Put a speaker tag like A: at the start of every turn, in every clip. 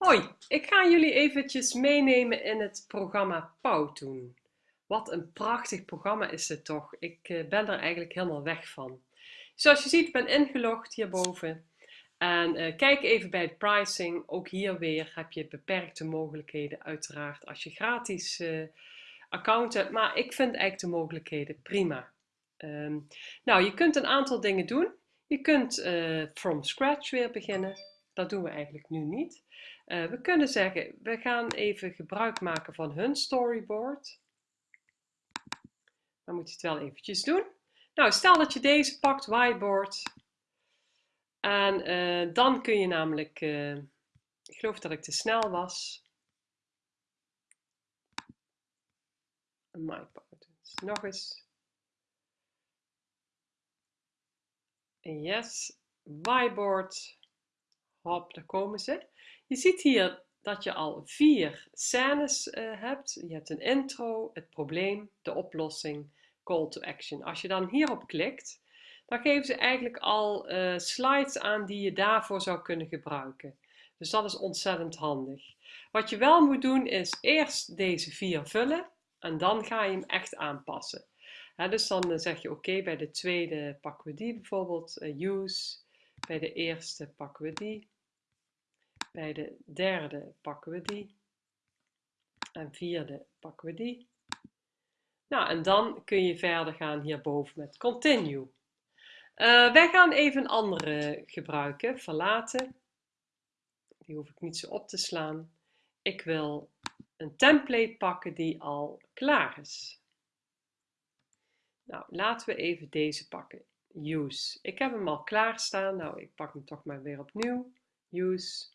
A: Hoi, ik ga jullie eventjes meenemen in het programma Powtoon. Wat een prachtig programma is het toch. Ik eh, ben er eigenlijk helemaal weg van. Zoals je ziet ben ingelogd hierboven. En uh, kijk even bij het pricing. Ook hier weer heb je beperkte mogelijkheden uiteraard als je gratis uh, account hebt. Maar ik vind eigenlijk de mogelijkheden prima. Um, nou, je kunt een aantal dingen doen. Je kunt from scratch weer beginnen. Dat doen we eigenlijk nu niet. Uh, we kunnen zeggen, we gaan even gebruik maken van hun storyboard. Dan moet je het wel eventjes doen. Nou, stel dat je deze pakt, whiteboard. En uh, dan kun je namelijk, uh, ik geloof dat ik te snel was. My Nog eens. Yes, whiteboard. Hop, daar komen ze. Je ziet hier dat je al vier scènes uh, hebt. Je hebt een intro, het probleem, de oplossing, call to action. Als je dan hierop klikt, dan geven ze eigenlijk al uh, slides aan die je daarvoor zou kunnen gebruiken. Dus dat is ontzettend handig. Wat je wel moet doen is eerst deze vier vullen en dan ga je hem echt aanpassen. dus dan uh, zeg je oké, bij de tweede pakken we die bijvoorbeeld, use. Bij de eerste pakken we die. Bij de derde pakken we die. En vierde pakken we die. Nou, en dan kun je verder gaan hierboven met continue. Uh, wij gaan even een andere gebruiken, verlaten. Die hoef ik niet zo op te slaan. Ik wil een template pakken die al klaar is. Nou, laten we even deze pakken. Use. Ik heb hem al klaar staan. Nou, ik pak hem toch maar weer opnieuw. Use.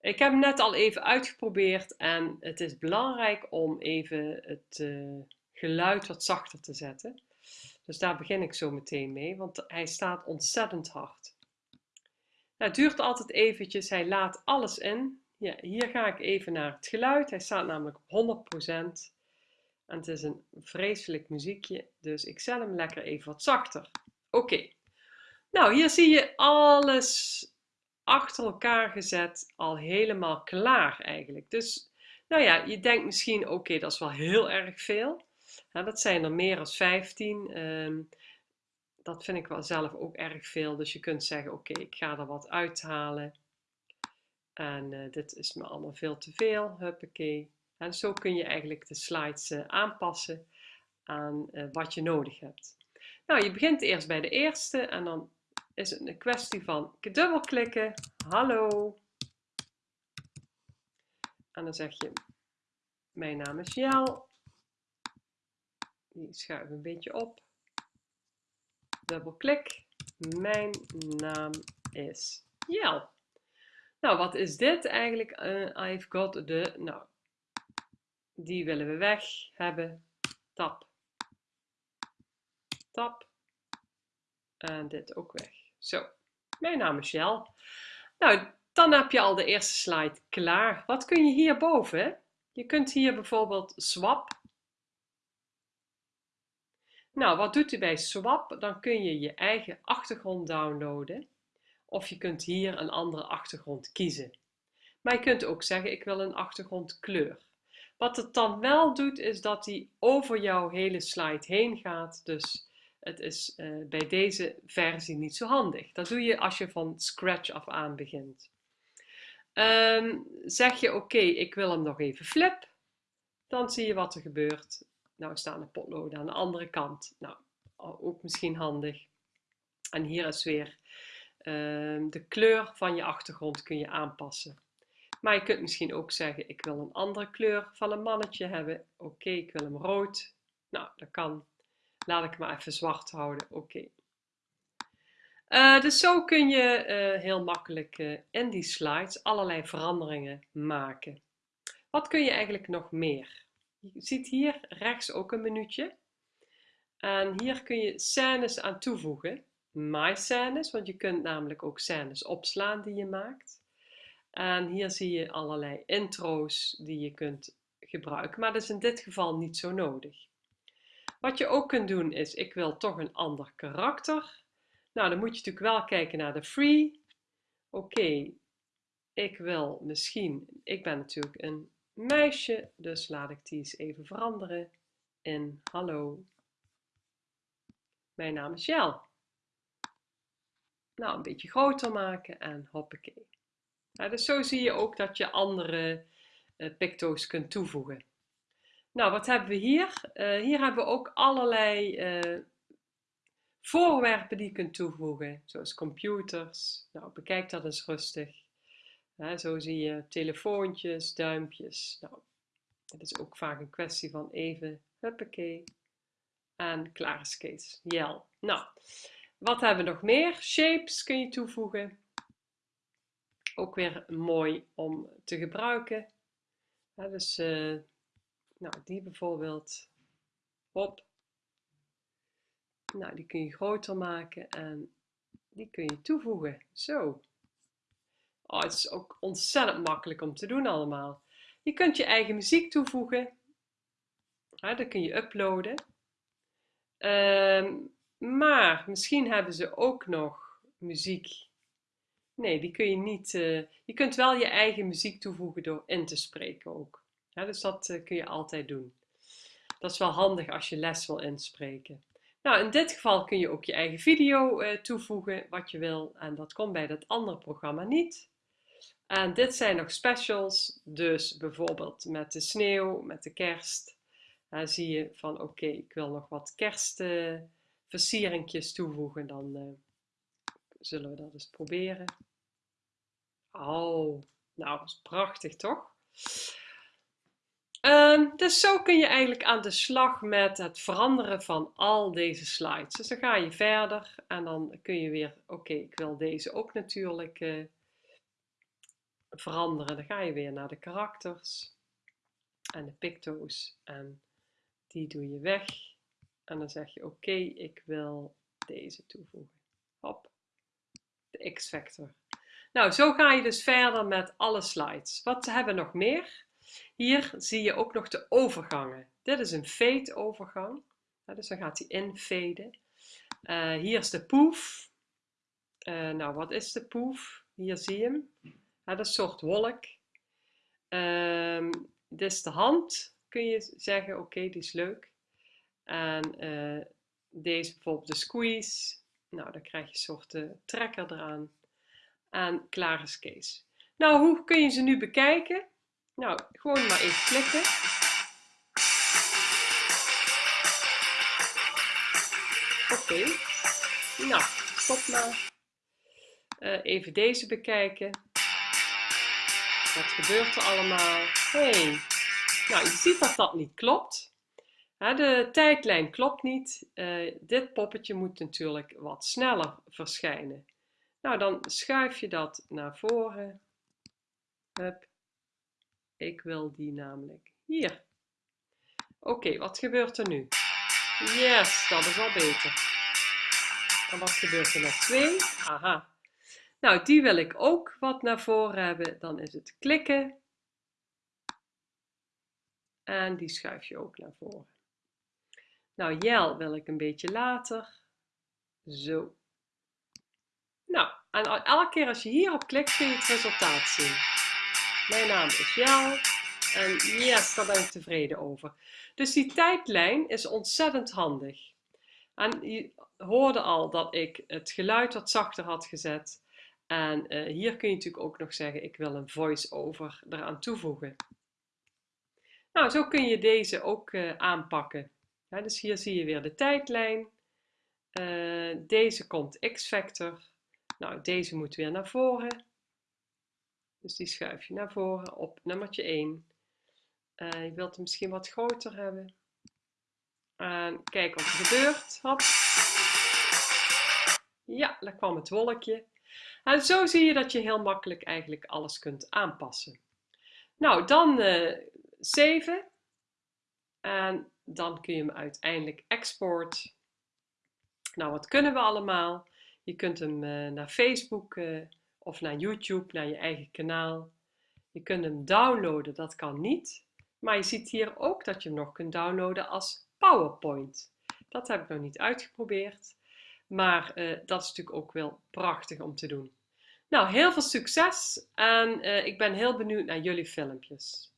A: Ik heb hem net al even uitgeprobeerd en het is belangrijk om even het uh, geluid wat zachter te zetten. Dus daar begin ik zo meteen mee, want hij staat ontzettend hard. Nou, het duurt altijd eventjes, hij laat alles in. Ja, hier ga ik even naar het geluid, hij staat namelijk op 100%. En het is een vreselijk muziekje, dus ik zet hem lekker even wat zachter. Oké, nou hier zie je alles achter elkaar gezet, al helemaal klaar eigenlijk. Dus nou ja, je denkt misschien, oké, dat is wel heel erg veel. dat zijn er meer dan 15. Um, dat vind ik wel zelf ook erg veel. Dus je kunt zeggen, oké, ik ga er wat uithalen. En uh, dit is me allemaal veel te veel. Huppakee. En zo kun je eigenlijk de slides uh, aanpassen aan uh, wat je nodig hebt. Nou, je begint eerst bij de eerste en dan is het een kwestie van dubbelklikken. Hallo. En dan zeg je, mijn naam is Jel. Die schuif een beetje op. Dubbelklik. Mijn naam is Jel. Nou, wat is dit eigenlijk? Uh, I've got the, nou, die willen we weg hebben. Tap. Tap. En dit ook weg. Zo, mijn naam is Jel. Nou, dan heb je al de eerste slide klaar. Wat kun je hierboven? Je kunt hier bijvoorbeeld swap. Nou, wat doet u bij swap? Dan kun je je eigen achtergrond downloaden. Of je kunt hier een andere achtergrond kiezen. Maar je kunt ook zeggen, ik wil een achtergrondkleur. Wat het dan wel doet, is dat hij over jouw hele slide heen gaat. Dus het is uh, bij deze versie niet zo handig. Dat doe je als je van scratch af aan begint. Um, zeg je oké, ik wil hem nog even flip. Dan zie je wat er gebeurt. Nou staan de potloden aan de andere kant. Nou, ook misschien handig. En hier is weer um, de kleur van je achtergrond kun je aanpassen. Maar je kunt misschien ook zeggen, ik wil een andere kleur van een mannetje hebben. Oké, ik wil hem rood. Nou, dat kan. Laat ik maar even zwart houden. Oké. Uh, dus zo kun je uh, heel makkelijk uh, in die slides allerlei veranderingen maken. Wat kun je eigenlijk nog meer? Je ziet hier rechts ook een minuutje. En hier kun je scènes aan toevoegen. My scènes, want je kunt namelijk ook scènes opslaan die je maakt. En hier zie je allerlei intro's die je kunt gebruiken, maar dat is in dit geval niet zo nodig. Wat je ook kunt doen is, ik wil toch een ander karakter. Nou, dan moet je natuurlijk wel kijken naar de free. Oké, ik wil misschien, ik ben natuurlijk een meisje, dus laat ik die eens even veranderen in hallo. Mijn naam is Jel. Nou, een beetje groter maken en hoppakee. dus zo zie je ook dat je andere uh, picto's kunt toevoegen. Nou, wat hebben we hier? Uh, hier hebben we ook allerlei uh, voorwerpen die je kunt toevoegen, zoals computers. Nou, bekijk dat eens rustig. zo zie je telefoontjes, duimpjes. Nou, het is ook vaak een kwestie van even, huppakee, en klaar is Kees. Jel. Nou, wat hebben we nog meer? Shapes kun je toevoegen. Ook weer mooi om te gebruiken. dus uh, nou, die bijvoorbeeld. Hop. Nou, die kun je groter maken en die kun je toevoegen. Zo. Oh, het is ook ontzettend makkelijk om te doen allemaal. Je kunt je eigen muziek toevoegen. Ja, dat kun je uploaden. Ehm, maar misschien hebben ze ook nog muziek. Nee, die kun je niet. Uh, je kunt wel je eigen muziek toevoegen door in te spreken ook. Dus dat uh, kun je altijd doen. Dat is wel handig als je les wil inspreken. Nou, in dit geval kun je ook je eigen video uh, toevoegen wat je wil. En dat komt bij dat andere programma niet. En dit zijn nog specials. Dus bijvoorbeeld met de sneeuw, met de kerst. Dan zie je van oké, ik wil nog wat kerstversieringjes toevoegen. Dan uh, zullen we dat eens proberen. Oh, nou, dat is prachtig toch? Um, dus zo kun je eigenlijk aan de slag met het veranderen van al deze slides. Dus dan ga je verder en dan kun je weer, oké, ik wil deze ook natuurlijk uh, veranderen. Dan ga je weer naar de karakters en de picto's en die doe je weg. En dan zeg je oké, ik wil deze toevoegen. Hop, de X-factor. Nou, zo ga je dus verder met alle slides. Wat hebben we nog meer? Hier zie je ook nog de overgangen. Dit is een fade overgang. dus dan gaat hij infaden. Uh, hier is de poef. Uh, nou, wat is de poef? Hier zie je hem. dat is een soort wolk. Uh, dit is de hand. Kun je zeggen, oké, die is leuk. En uh, deze bijvoorbeeld de squeeze. Nou, dan krijg je een soort trekker eraan. En klaar is Kees. Nou, hoe kun je ze nu bekijken? Nou, gewoon maar even klikken. Oké. Nou, stop maar. Uh, even deze bekijken. Wat gebeurt er allemaal? hey. nou je ziet dat dat niet klopt. de tijdlijn klopt niet. Uh, dit poppetje moet natuurlijk wat sneller verschijnen. Nou, dan schuif je dat naar voren. Hup. Ik wil die namelijk hier. Oké, wat gebeurt er nu? Yes, dat is al beter. En wat gebeurt er nog? Twee. Aha. Nou, die wil ik ook wat naar voren hebben. Dan is het klikken. En die schuif je ook naar voren. Nou, Jel wil ik een beetje later. Zo. Nou, en elke keer als je hierop klikt kun je het resultaat zien. Mijn naam is Jel en yes, daar ben ik tevreden over. Dus die tijdlijn is ontzettend handig. En je hoorde al dat ik het geluid wat zachter had gezet. En uh, hier kun je natuurlijk ook nog zeggen, ik wil een voice-over eraan toevoegen. Nou, zo kun je deze ook uh, aanpakken. Dus hier zie je weer de tijdlijn. Uh, deze komt X-factor. Nou, deze moet weer naar voren. Dus die schuif je naar voren op nummertje 1. Uh, je wilt hem misschien wat groter hebben. En kijk wat er gebeurt. Hop. Ja, daar kwam het wolkje. En zo zie je dat je heel makkelijk eigenlijk alles kunt aanpassen. Nou, dan uh, saven. En dan kun je hem uiteindelijk export. Nou, wat kunnen we allemaal? Je kunt hem uh, naar Facebook of naar YouTube, naar je eigen kanaal. Je kunt hem downloaden, dat kan niet. Maar je ziet hier ook dat je hem nog kunt downloaden als PowerPoint. Dat heb ik nog niet uitgeprobeerd. Maar uh, dat is natuurlijk ook wel prachtig om te doen. Nou, heel veel succes en uh, ik ben heel benieuwd naar jullie filmpjes.